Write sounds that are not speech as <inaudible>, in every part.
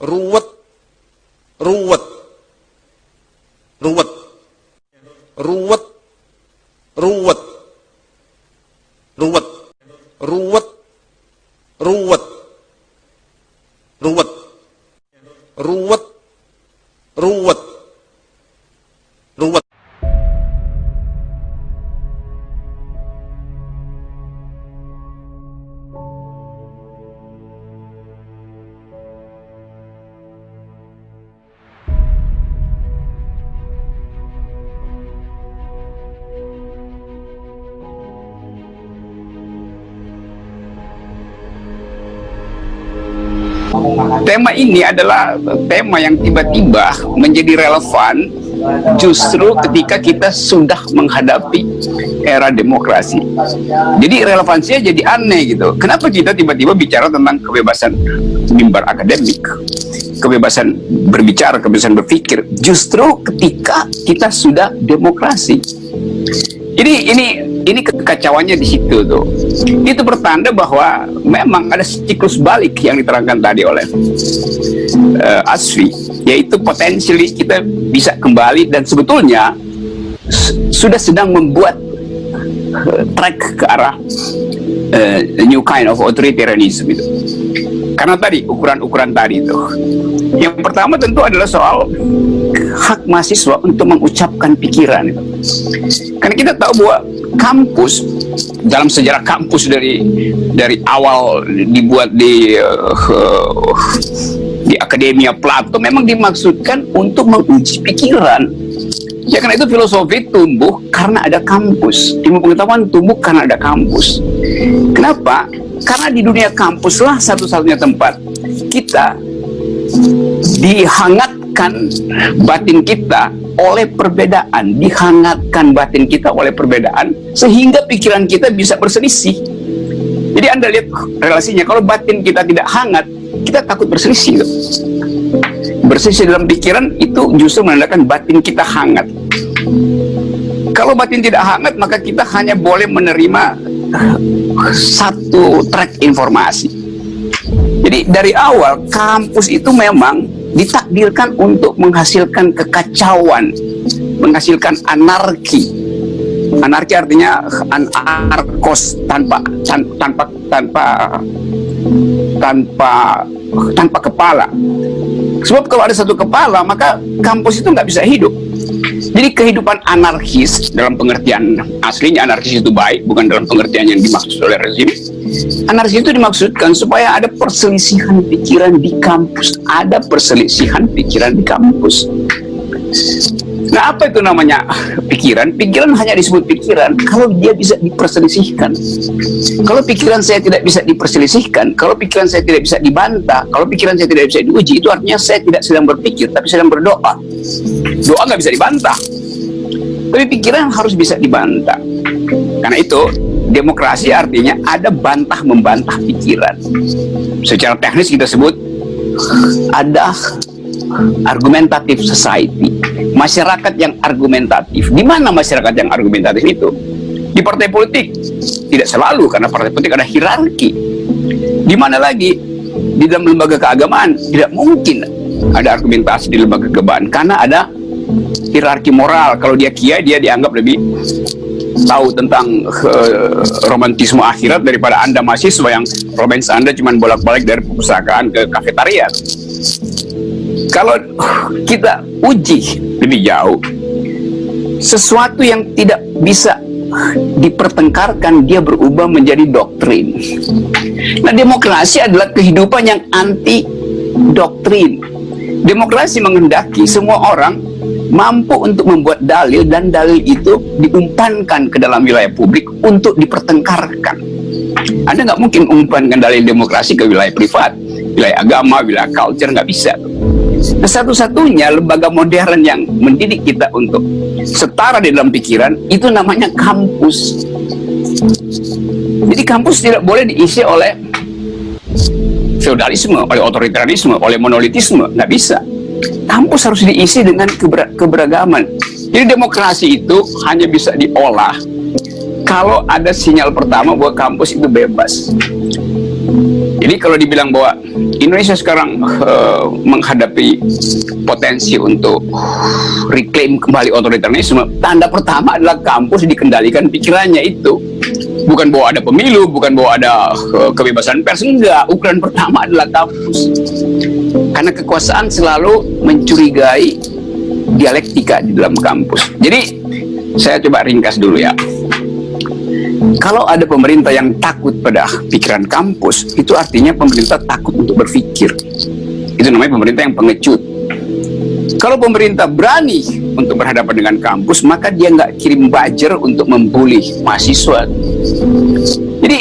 ruwet, ruwet, ruwet, ruwet, tema ini adalah tema yang tiba-tiba menjadi relevan justru ketika kita sudah menghadapi era demokrasi. Jadi relevansinya jadi aneh gitu. Kenapa kita tiba-tiba bicara tentang kebebasan mimbar akademik, kebebasan berbicara, kebebasan berpikir, justru ketika kita sudah demokrasi. Jadi ini kekacauannya di situ tuh. Itu pertanda bahwa memang ada siklus balik yang diterangkan tadi oleh uh, Asfi, yaitu potensially kita bisa kembali dan sebetulnya sudah sedang membuat uh, track ke arah uh, new kind of authoritarianism itu. Karena tadi ukuran-ukuran tadi itu. Yang pertama tentu adalah soal hak mahasiswa untuk mengucapkan pikiran. Karena kita tahu bahwa kampus dalam sejarah kampus dari dari awal dibuat di uh, di Akademia Plato memang dimaksudkan untuk menguji pikiran. Ya karena itu filosofi tumbuh karena ada kampus. Ilmu pengetahuan tumbuh karena ada kampus. Kenapa? Karena di dunia kampuslah satu-satunya tempat kita dihangatkan batin kita oleh perbedaan, dihangatkan batin kita oleh perbedaan, sehingga pikiran kita bisa berselisih. Jadi Anda lihat relasinya, kalau batin kita tidak hangat, kita takut berselisih. Berselisih dalam pikiran itu justru menandakan batin kita hangat. Kalau batin tidak hangat, maka kita hanya boleh menerima satu track informasi. Jadi dari awal kampus itu memang ditakdirkan untuk menghasilkan kekacauan, menghasilkan anarki. Anarki artinya anarkos tanpa tanpa tanpa tanpa tanpa kepala. Sebab kalau ada satu kepala, maka kampus itu nggak bisa hidup. Jadi kehidupan anarkis dalam pengertian aslinya anarkis itu baik, bukan dalam pengertian yang dimaksud oleh rezim Anarkis itu dimaksudkan supaya ada perselisihan pikiran di kampus. Ada perselisihan pikiran di kampus. Nah, apa itu namanya pikiran? Pikiran hanya disebut pikiran kalau dia bisa diperselisihkan. Kalau pikiran saya tidak bisa diperselisihkan, kalau pikiran saya tidak bisa dibantah, kalau pikiran saya tidak bisa diuji, itu artinya saya tidak sedang berpikir, tapi sedang berdoa. Doa nggak bisa dibantah. Tapi pikiran harus bisa dibantah. Karena itu, demokrasi artinya ada bantah membantah pikiran. Secara teknis kita sebut ada argumentatif society, masyarakat yang argumentatif. Di mana masyarakat yang argumentatif itu? Di partai politik tidak selalu karena partai politik ada hierarki. Di mana lagi? Di dalam lembaga keagamaan tidak mungkin ada argumentasi di lembaga keagamaan karena ada hierarki moral. Kalau dia kiai dia dianggap lebih tahu tentang uh, romantisme akhirat daripada anda mahasiswa yang romantis anda cuma bolak-balik dari perpustakaan ke kafetaria kalau kita uji lebih jauh sesuatu yang tidak bisa dipertengkarkan dia berubah menjadi doktrin nah demokrasi adalah kehidupan yang anti doktrin demokrasi menghendaki semua orang mampu untuk membuat dalil dan dalil itu diumpankan ke dalam wilayah publik untuk dipertengkarkan. Anda nggak mungkin umpankan dalil demokrasi ke wilayah privat, wilayah agama, wilayah culture, nggak bisa. Nah, satu-satunya lembaga modern yang mendidik kita untuk setara di dalam pikiran, itu namanya kampus. Jadi kampus tidak boleh diisi oleh feudalisme, oleh otoritarianisme, oleh monolitisme, nggak bisa kampus harus diisi dengan keber keberagaman. Jadi demokrasi itu hanya bisa diolah kalau ada sinyal pertama bahwa kampus itu bebas. Jadi kalau dibilang bahwa Indonesia sekarang uh, menghadapi potensi untuk reclaim kembali otoritarianisme, tanda pertama adalah kampus dikendalikan pikirannya itu. Bukan bahwa ada pemilu, bukan bahwa ada uh, kebebasan pers, enggak. Ukuran pertama adalah kampus. Karena kekuasaan selalu mencurigai dialektika di dalam kampus. Jadi saya coba ringkas dulu ya kalau ada pemerintah yang takut pada pikiran kampus, itu artinya pemerintah takut untuk berpikir. Itu namanya pemerintah yang pengecut. Kalau pemerintah berani untuk berhadapan dengan kampus, maka dia nggak kirim buzzer untuk membuli mahasiswa. Jadi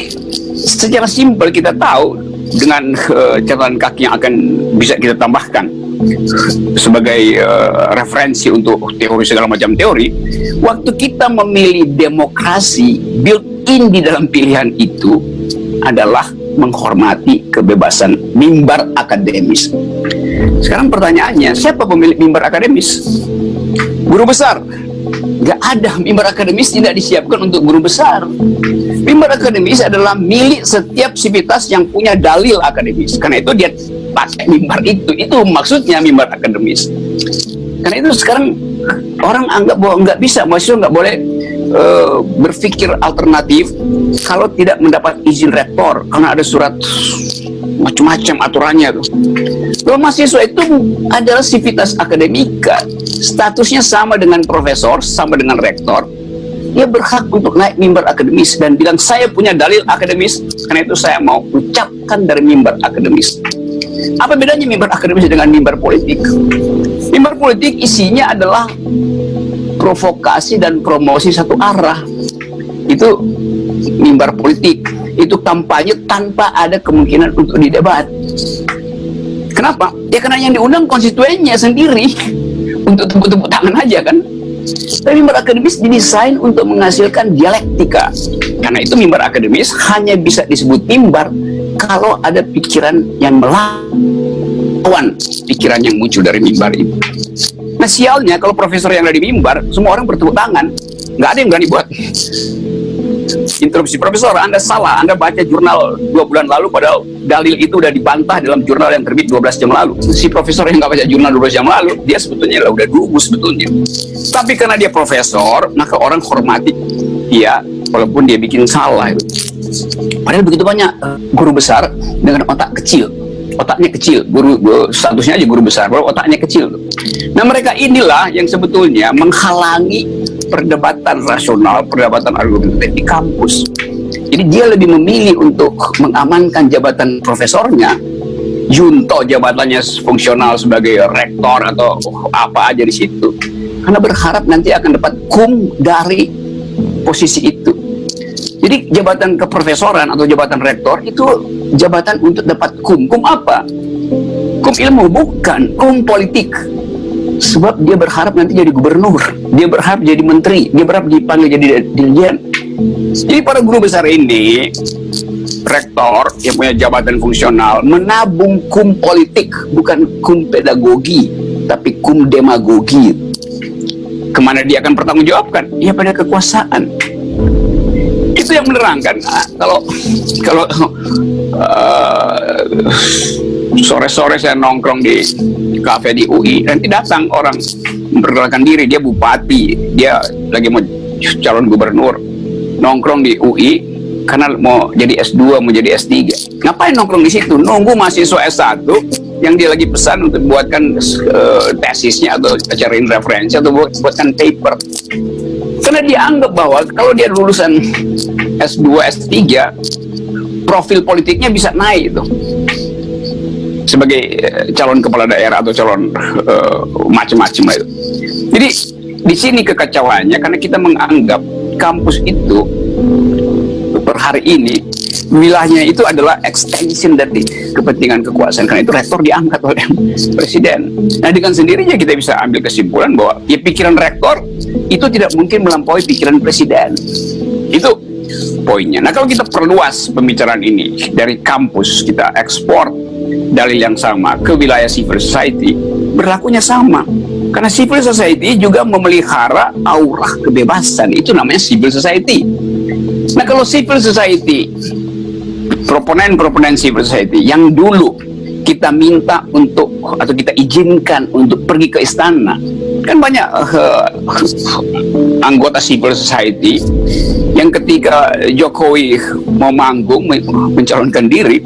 secara simpel kita tahu dengan uh, catatan kaki yang akan bisa kita tambahkan sebagai uh, referensi untuk teori segala macam teori, waktu kita memilih demokrasi build in di dalam pilihan itu adalah menghormati kebebasan mimbar akademis. Sekarang pertanyaannya, siapa pemilik mimbar akademis? Guru besar. Gak ada mimbar akademis tidak disiapkan untuk guru besar. Mimbar akademis adalah milik setiap sivitas yang punya dalil akademis. Karena itu dia pakai mimbar itu. Itu maksudnya mimbar akademis. Karena itu sekarang orang anggap bahwa nggak bisa, mahasiswa nggak boleh uh, berpikir alternatif kalau tidak mendapat izin rektor karena ada surat macam-macam aturannya tuh. Kalau mahasiswa itu adalah sivitas akademika, statusnya sama dengan profesor, sama dengan rektor. Dia berhak untuk naik mimbar akademis dan bilang saya punya dalil akademis, karena itu saya mau ucapkan dari mimbar akademis. Apa bedanya mimbar akademis dengan mimbar politik? Mimbar politik isinya adalah provokasi dan promosi satu arah itu mimbar politik. Itu kampanye tanpa ada kemungkinan untuk didebat. Kenapa? ya karena yang diundang konstituennya sendiri. <laughs> Untuk tepuk-tepuk tangan aja kan? Tapi mimbar akademis didesain untuk menghasilkan dialektika. Karena itu mimbar akademis hanya bisa disebut mimbar kalau ada pikiran yang melawan pikiran yang muncul dari mimbar itu Nah sialnya kalau profesor yang ada di mimbar, semua orang bertepuk tangan. Nggak ada yang berani buat interupsi. Profesor, Anda salah. Anda baca jurnal dua bulan lalu, padahal dalil itu udah dibantah dalam jurnal yang terbit 12 jam lalu. Si profesor yang nggak baca jurnal 12 jam lalu, dia sebetulnya lah udah dulu sebetulnya. Tapi karena dia profesor, maka orang hormati dia, walaupun dia bikin salah. Padahal begitu banyak eh, guru besar dengan otak kecil otaknya kecil. Guru, guru statusnya aja guru besar bahwa otaknya kecil nah mereka inilah yang sebetulnya menghalangi perdebatan rasional perdebatan argumentatif di kampus. Jadi dia lebih memilih untuk mengamankan jabatan profesornya. Junto jabatannya fungsional sebagai rektor atau apa aja di situ. Karena berharap nanti akan dapat kum dari posisi itu jadi jabatan keprofesoran atau jabatan rektor itu jabatan untuk dapat kum. Kum apa? Kum ilmu bukan, kum politik. Sebab dia berharap nanti jadi gubernur, dia berharap jadi menteri, dia berharap dipanggil jadi dirjen. Jadi para guru besar ini, rektor yang punya jabatan fungsional, menabung kum politik, bukan kum pedagogi, tapi kum demagogi. Ke mana dia akan pertanggungjawabkan? Ya pada kekuasaan itu yang menerangkan. Nah, kalau kalau sore-sore uh, saya nongkrong di kafe di UI nanti datang orang memperkenalkan diri. Dia bupati dia lagi mau calon gubernur. Nongkrong di UI karena mau jadi S2 mau jadi S3 ngapain nongkrong di situ? Nunggu mahasiswa S1 yang dia lagi pesan untuk buatkan uh, tesisnya atau cariin referensi atau buat, buatkan paper. Karena dia anggap bahwa kalau dia lulusan S2, S3 profil politiknya bisa naik itu sebagai eh, calon kepala daerah atau calon uh, macam-macam itu. Jadi di sini kekacauannya karena kita menganggap kampus itu per hari ini wilayahnya itu adalah extension dari kepentingan kekuasaan. Karena itu rektor diangkat oleh <laughs> presiden. Nah dengan sendirinya kita bisa ambil kesimpulan bahwa ya pikiran rektor itu tidak mungkin melampaui pikiran presiden. Itu poinnya. Nah kalau kita perluas pembicaraan ini dari kampus kita ekspor dalil yang sama ke wilayah civil society berlakunya sama. Karena civil society juga memelihara aura kebebasan. Itu namanya civil society. Nah kalau civil society proponen-proponen civil society yang dulu kita minta untuk atau kita izinkan untuk pergi ke istana. Kan banyak uh, anggota civil society yang ketika Jokowi mau manggung mencalonkan diri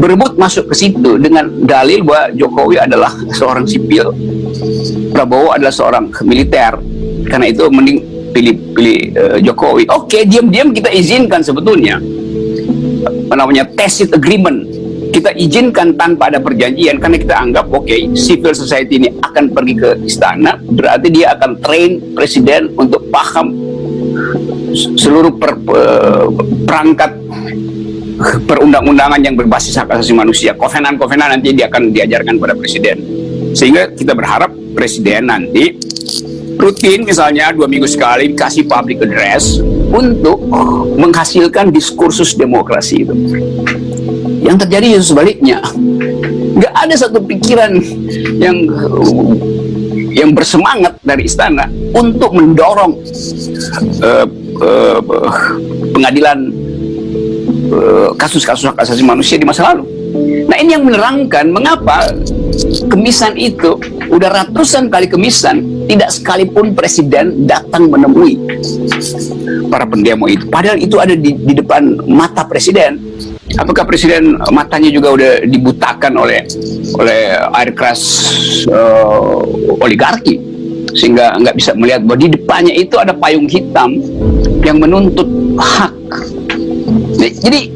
berebut masuk ke situ dengan dalil bahwa Jokowi adalah seorang sipil Prabowo adalah seorang militer. Karena itu mending pilih pilih uh, Jokowi. Oke diam-diam kita izinkan sebetulnya. Namanya tacit agreement. Kita izinkan tanpa ada perjanjian karena kita anggap oke okay, civil society ini akan pergi ke istana berarti dia akan train presiden untuk paham seluruh per, per, perangkat perundang-undangan yang berbasis hak asasi manusia. Kovenan-kovenan nanti dia akan diajarkan pada presiden. Sehingga kita berharap presiden nanti rutin misalnya dua minggu sekali kasih public address untuk menghasilkan diskursus demokrasi itu. Yang terjadi justru sebaliknya. Nggak ada satu pikiran yang yang bersemangat dari istana untuk mendorong uh, uh, pengadilan eh, kasus-kasus uh, hak asasi manusia di masa lalu. Nah ini yang menerangkan mengapa kemisan itu udah ratusan kali kemisan tidak sekalipun presiden datang menemui para pendemo itu. Padahal itu ada di, di depan mata presiden apakah presiden matanya juga udah dibutakan oleh oleh air keras uh, oligarki sehingga nggak bisa melihat bahwa di depannya itu ada payung hitam yang menuntut hak jadi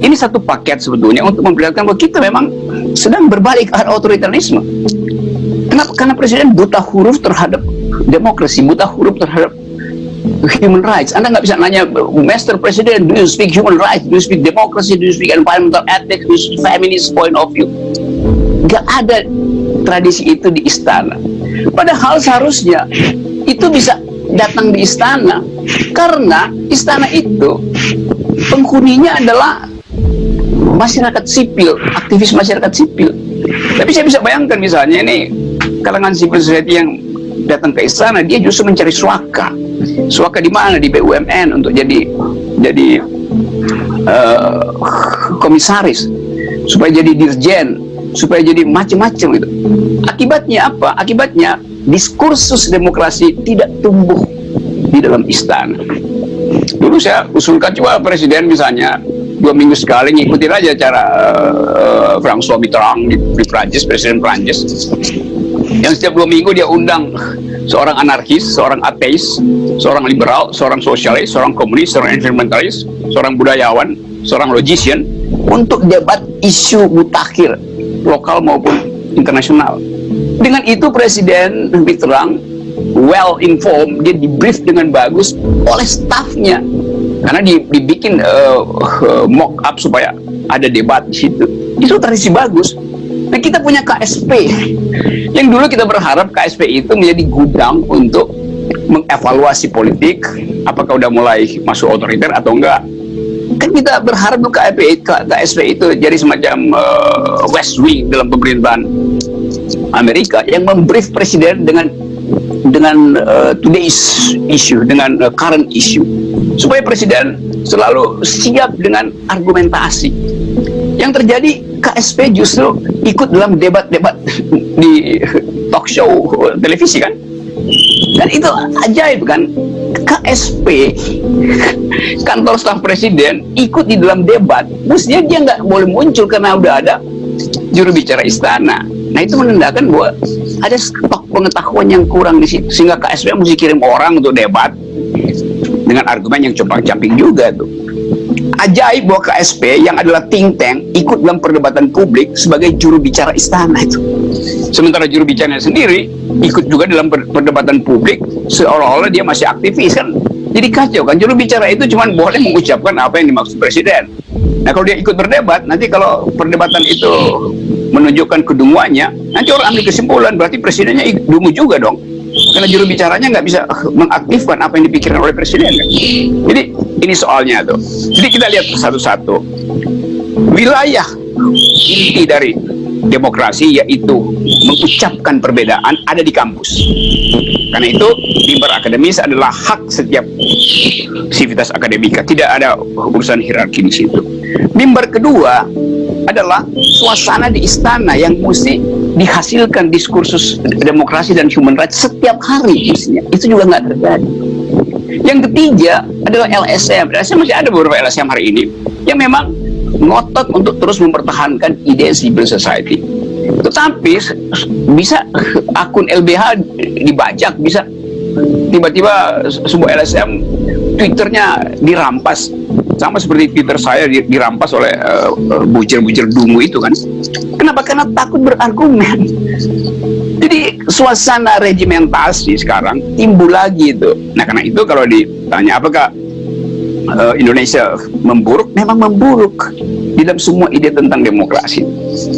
ini satu paket sebetulnya untuk memperlihatkan bahwa kita memang sedang berbalik ke otoritarisme kenapa karena presiden buta huruf terhadap demokrasi buta huruf terhadap human rights. Anda nggak bisa nanya, Master President, do you speak human rights? Do you speak democracy? Do you speak environmental ethics? Do you speak feminist point of view? Nggak ada tradisi itu di istana. Padahal seharusnya itu bisa datang di istana. Karena istana itu penghuninya adalah masyarakat sipil, aktivis masyarakat sipil. Tapi saya bisa bayangkan misalnya ini kalangan civil society yang datang ke istana, dia justru mencari suaka. Suaka di mana? Di BUMN untuk jadi jadi uh, komisaris. Supaya jadi dirjen supaya jadi macam-macam itu akibatnya apa? Akibatnya diskursus demokrasi tidak tumbuh di dalam istana. Dulu saya usulkan coba presiden misalnya dua minggu sekali ngikutin aja cara uh, François Mitterrand di, di Prancis presiden Prancis. Yang setiap dua minggu dia undang seorang anarkis, seorang ateis, seorang liberal, seorang sosialis, seorang komunis, seorang environmentalis, seorang budayawan, seorang logician untuk debat isu mutakhir lokal maupun internasional. Dengan itu Presiden Mitterrand well informed, dia di brief dengan bagus oleh stafnya karena dibikin uh, uh, mock up supaya ada debat di situ. Itu tradisi bagus. Nah kita punya KSP yang dulu kita berharap KSP itu menjadi gudang untuk mengevaluasi politik apakah udah mulai masuk otoriter atau enggak kan kita berharap KSP, KSP itu jadi semacam uh, West Wing dalam pemerintahan Amerika yang membrief presiden dengan dengan uh, today's issue dengan uh, current issue. Supaya presiden selalu siap dengan argumentasi. Yang terjadi KSP justru ikut dalam debat-debat <laughs> di talk show televisi kan? Dan itu ajaib kan KSP kantor staf presiden ikut di dalam debat. Mestinya dia nggak boleh muncul karena udah ada juru bicara istana. Nah itu menandakan bahwa ada stok pengetahuan yang kurang di situ sehingga KSP mesti kirim orang untuk debat dengan argumen yang compang-camping juga tuh. Ajaib bahwa KSP yang adalah think tank ikut dalam perdebatan publik sebagai juru bicara istana itu. Sementara juru bicaranya sendiri ikut juga dalam perdebatan publik seolah-olah dia masih aktivis kan. Jadi kacau kan juru bicara itu cuma boleh mengucapkan apa yang dimaksud presiden. Nah kalau dia ikut berdebat, nanti kalau perdebatan itu menunjukkan kedunguannya, nanti orang ambil kesimpulan berarti presidennya dungu juga dong karena juru bicaranya nggak bisa mengaktifkan apa yang dipikirkan oleh presiden kan? jadi ini soalnya tuh jadi kita lihat satu-satu wilayah inti dari demokrasi yaitu mengucapkan perbedaan ada di kampus Karena itu mimbar akademis adalah hak setiap sivitas akademika. Tidak ada urusan hierarki di situ. Mimbar kedua adalah suasana di istana yang mesti dihasilkan diskursus demokrasi dan human rights setiap hari mestinya. Itu juga nggak terjadi. Yang ketiga adalah LSM. LSM masih ada beberapa LSM hari ini yang memang ngotot untuk terus mempertahankan ide civil society. Tetapi bisa akun LBH dibajak, bisa tiba-tiba sebuah LSM Twitternya dirampas. Sama seperti Twitter saya dirampas oleh bujir-bujir uh, dungu itu kan. Kenapa? Karena takut berargumen. Jadi suasana regimentasi sekarang timbul lagi itu. Nah karena itu kalau ditanya apakah uh, Indonesia memburuk memang memburuk di dalam semua ide tentang demokrasi.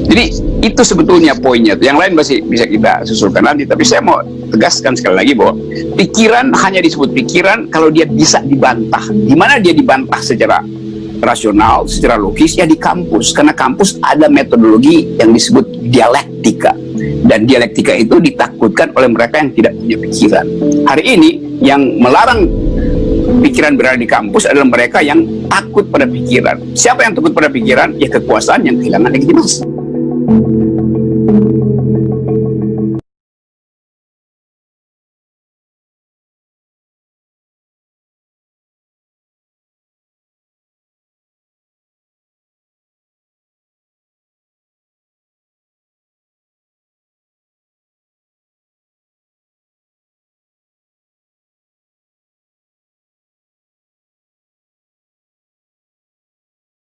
Jadi itu sebetulnya poinnya. Yang lain masih bisa kita susulkan nanti. Tapi saya mau tegaskan sekali lagi bahwa pikiran hanya disebut pikiran kalau dia bisa dibantah. Di mana dia dibantah secara rasional, secara logis ya di kampus. Karena kampus ada metodologi yang disebut dialektika. Dan dialektika itu ditakutkan oleh mereka yang tidak punya pikiran. Hari ini yang melarang pikiran berada di kampus adalah mereka yang takut pada pikiran. Siapa yang takut pada pikiran? Ya kekuasaan yang kehilangan legitimasi.